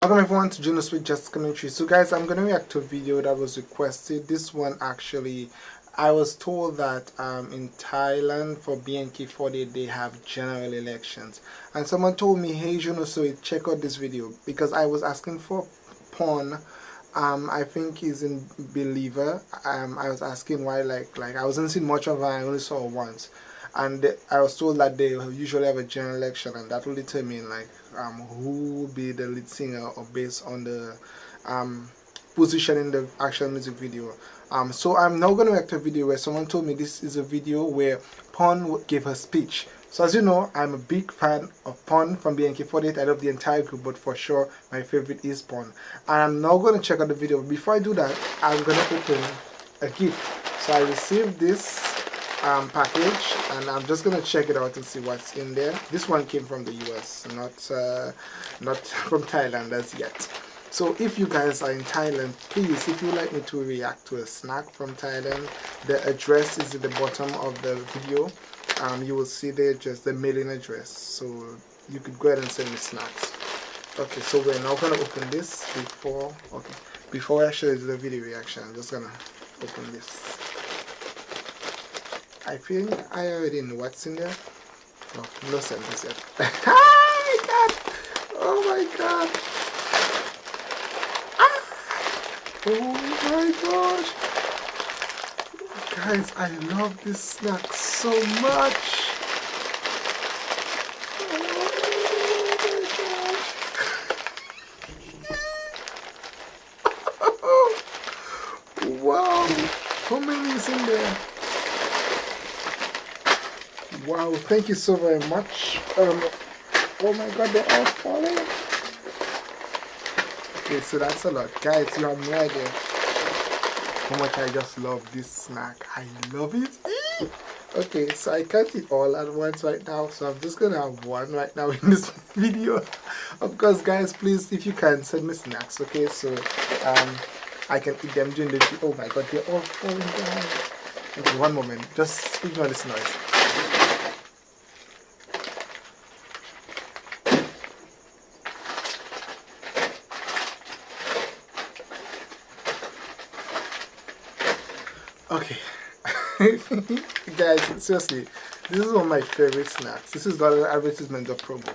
Welcome everyone to Junos with Just Commentary. So guys, I'm to react to a video that was requested. This one actually, I was told that um, in Thailand for BNK48 they have general elections. And someone told me, hey Juno, so check out this video. Because I was asking for Pun. Um, I think he's in Believer. Um, I was asking why, like, like I wasn't seeing much of her, I only saw once and I was told that they usually have a general election and that will determine like um, who will be the lead singer or based on the um, position in the actual music video. Um, so I'm now going to act a video where someone told me this is a video where Pun gave her speech. So as you know, I'm a big fan of Pun from BNK48. I love the entire group, but for sure, my favorite is Pun. And I'm now going to check out the video. Before I do that, I'm going to open a gift. So I received this um, package and I'm just gonna check it out and see what's in there. This one came from the US not uh, not from Thailand as yet. So if you guys are in Thailand please if you like me to react to a snack from Thailand the address is at the bottom of the video. Um, you will see there just the mailing address. So you could go ahead and send me snacks. Okay so we're now gonna open this before okay before I show you the video reaction I'm just gonna open this I think I already know what's in there. Oh, no sentence yet. oh my god! Oh my god! Ah! Oh my gosh! Guys, I love this snack so much! Oh wow! How many is in there? Wow, thank you so very much. Um, oh my god, they're all falling. Okay, so that's a lot. Guys, you have no idea how much I just love this snack. I love it. Okay, so I can't eat all at once right now, so I'm just gonna have one right now in this video. Of course, guys, please, if you can, send me snacks, okay? So, um, I can eat them during the. Oh my god, they're all falling down. Okay, one moment. Just ignore this noise. Okay. Guys, seriously, this is one of my favorite snacks. This is not an advertisement or promo.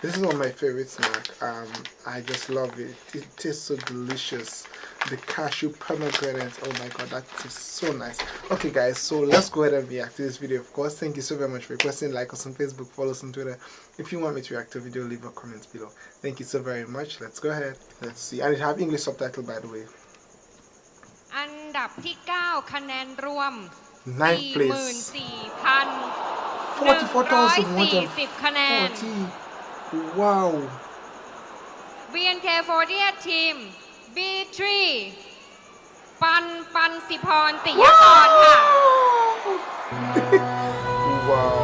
This is one of my favorite snack. Um, I just love it. It tastes so delicious. The cashew pomegranate. Oh my god, that is so nice. Okay guys, so let's go ahead and react to this video. Of course, thank you so very much for requesting. Like us on Facebook, follow us on Twitter. If you want me to react to a video, leave a comment below. Thank you so very much. Let's go ahead. Let's see. And it have English subtitle by the way. อันดับที่ 9 คะแนนรวม Ninth place. 44,140 คะแนน 40. Wow. BNK48 ทีม B3 ปันปันสิพรติยกรค่ะ wow.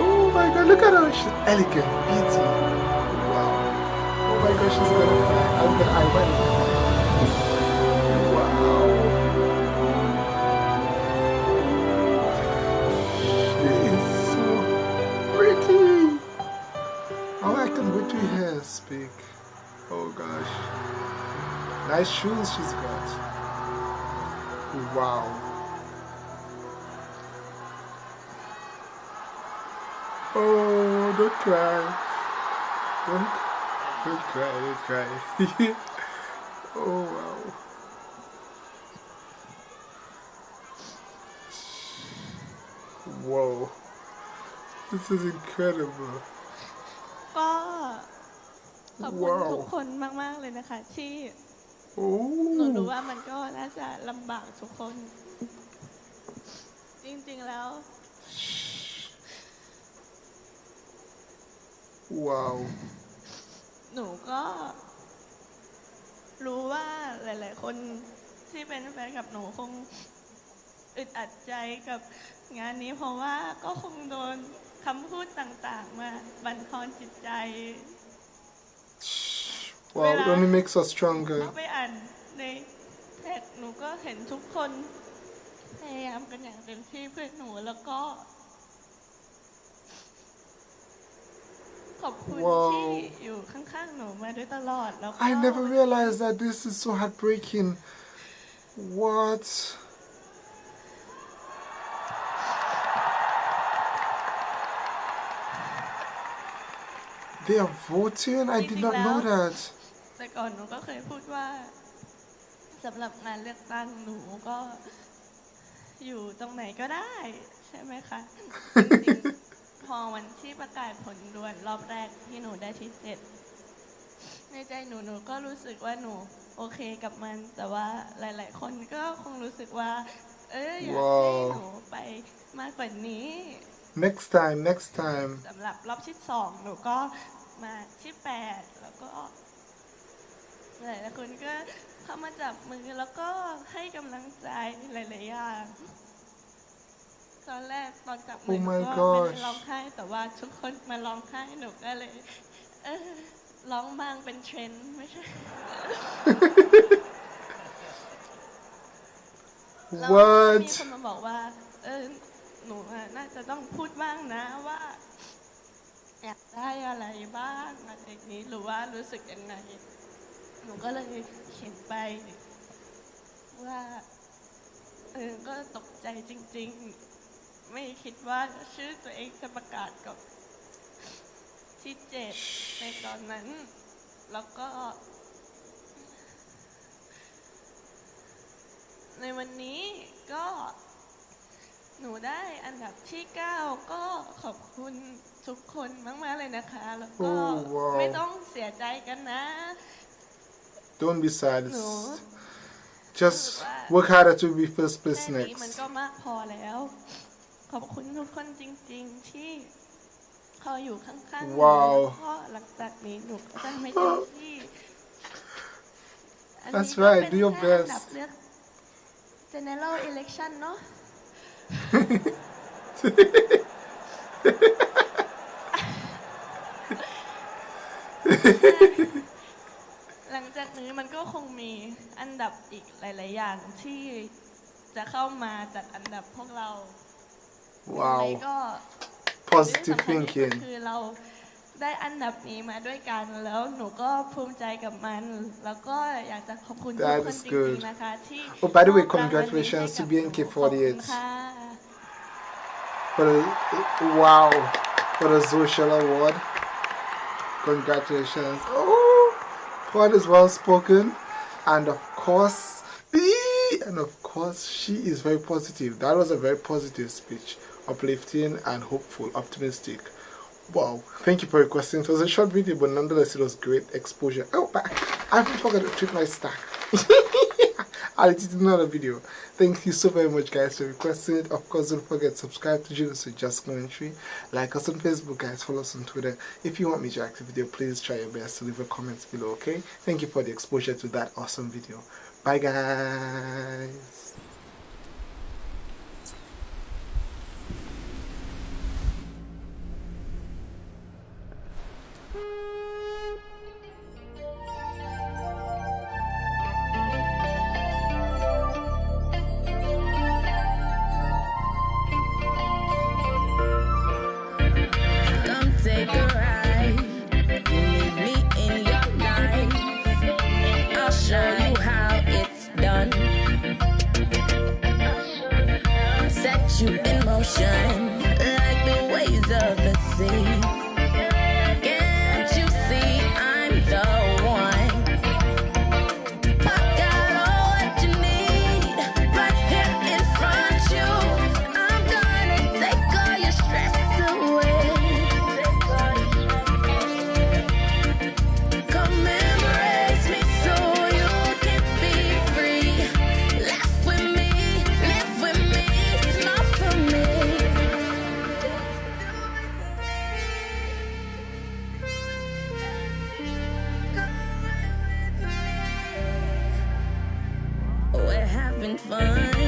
oh my god, look at her. She's elegant, beauty. Speak. Oh. Oh gosh. Nice shoes she's got. Wow. Oh, don't cry. Don't, don't cry, don't cry. Oh, wow. Whoa. This is incredible. ก็ขอบคุณว้าวทุกคนมาก ๆ เลยนะคะ ที่ Oh. หนูรู้ว่ามันก็น่าจะลำบากทุกคน จริง ๆ แล้ว Wow. หนูก็ รู้ว่าหลาย ๆ คนที่เป็นแฟนกับหนูคงอึดอัดใจกับงานนี้เพราะว่าก็คงโดนคำพูดต่าง ๆ มาบั่นทอนจิตใจ Wow, it only makes us stronger. เข้าไปอ่านในเพจหนูก็เห็นทุกคนพยายามกันอย่างเต็มที่เพื่อหนูแล้วก็ ขอบคุณ Wow. ที่อยู่ข้างๆหนูมาโดยตลอดแล้วก็ I never realized that this is so heartbreaking. What? They are voting? I did not know that. แต่ก่อนหนูก็เคยพูดว่าสำหรับงานเลือกตั้งหนูก็ อยู่ตรงไหนก็ได้ ใช่ไหมคะจริงๆ พอวันที่ประกาศผลด่วนรอบแรกที่หนูได้ที่เจ็ดในใจหนูหนูก็รู้สึกว่าหนูโอเคกับมัน แต่ว่าหลาย ๆ คนก็คงรู้สึกว่า เอออยากให้ว้าวหนูไปมากกว่านี้ Next time, next time. สำหรับรอบที่สองหนูก็มาที่แปดแล้วก็หลายๆคนก็เข้ามาจับมือแล้วก็ให้กำลังใจหลายๆอย่าง ตอนแรกตอนจับมื Oh หนู my ก็ไม่ได้ gosh ร้องไห้แต่ว่าทุกคนมาร้องไห้หนูก็เลยเออร้องบ้างเป็นเทรนด์ไม่ใช่ แล้วก็มี What? คนมาบอกว่า เออ หนูอะน่าจะต้องพูดบ้างนะว่าอยากได้อะไรบ้างอะไรอย่างนี้ หรือว่ารู้สึกยังไง หนูก็เลยเขียนไป ว่า เออ ก็ตกใจจริง ๆ ไม่คิดว่าชื่อตัวเองจะประกาศกับที่เจ็ดในตอนนั้น แล้วก็ ในวันนี้ก็หนูได้อันดับที่ 9 ก็ขอบคุณทุกคนมากๆเลยนะคะ แล้วก็ Oh, wow. ไม่ต้องเสียใจกันนะ Don't be sad. It's No. just work harder to be first แค่ place นี้มัน next. ก็มากพอแล้ว ขอบคุณทุกคนจริง ๆ ที่คอยอยู่ข้างๆหนูว้าว แล้วก็หลังจากนี้หนูก็จะไม่เต็มที่อันนี้ That's ก็ right. เป็น Do your แค่อัน best. ดับเลือก general election เนอะ หลังจากนี้มันก็คงมีอันดับอีกหลาย ๆ อย่างที่จะเข้ามาจากอันดับพวกเรา positive thinking คือเราได้อันดับนี้มาด้วยกันแล้วหนูก็ภูมิใจกับมัน good Oh, by the way, congratulations to BNK48 for wow for the social award. Congratulations! Oh, Pun is well spoken, and of course, and of course, she is very positive. That was a very positive speech. Uplifting and hopeful, optimistic. Wow, thank you for your question. It was a short video, but nonetheless, it was great exposure. Oh, but I forgot to treat my stack. I'll edit another video. Thank you so very much, guys, for requesting it. Of course, don't forget to subscribe to Julius with Just Commentary. Like us on Facebook, guys. Follow us on Twitter. If you want me to react to video, please try your best to leave a comment below, okay? Thank you for the exposure to that awesome video. Bye, guys. Having fun.